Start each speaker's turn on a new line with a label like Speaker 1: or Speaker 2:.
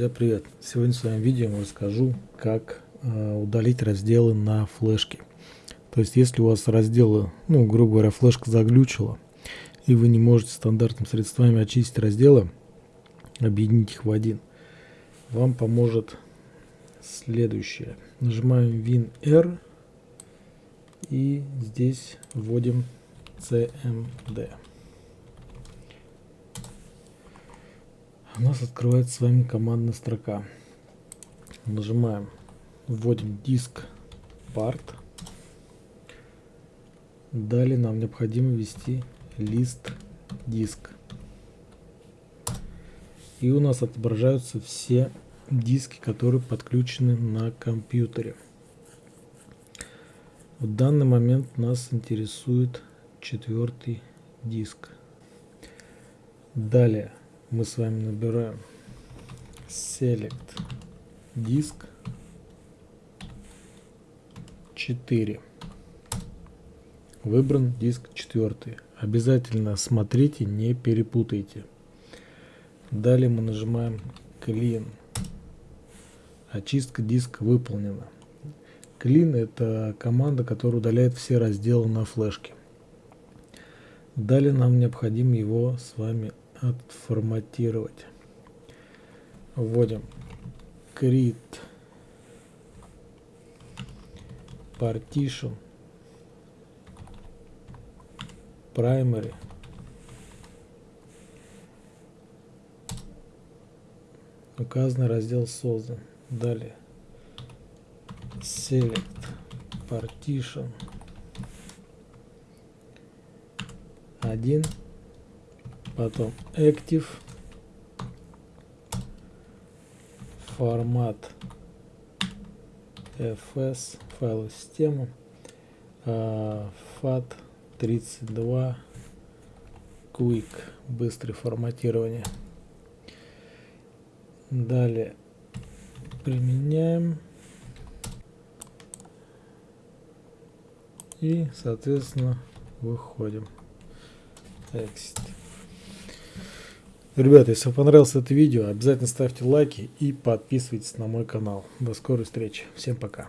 Speaker 1: Друзья, привет! Сегодня в своем видео я расскажу, как э, удалить разделы на флешке. То есть, если у вас разделы, ну, грубо говоря, флешка заглючила, и вы не можете стандартными средствами очистить разделы, объединить их в один, вам поможет следующее. Нажимаем WinR и здесь вводим CMD. У нас открывается с вами командная строка. Нажимаем, вводим диск part. Далее нам необходимо ввести лист диск. И у нас отображаются все диски, которые подключены на компьютере. В данный момент нас интересует четвертый диск. Далее мы с вами набираем select диск 4 выбран диск 4 обязательно смотрите не перепутайте. Далее мы нажимаем clean. Очистка диска выполнена. Clean это команда которая удаляет все разделы на флешке. Далее нам необходимо его с вами отформатировать. Вводим create partition primary указанный раздел создан. Далее select partition 1 потом active. Формат fs файл системы. Fat 32 quick быстрое форматирование. Далее применяем. И соответственно выходим. Exit Ребята, если вам понравилось это видео, обязательно ставьте лайки и подписывайтесь на мой канал. До скорой встречи. Всем пока.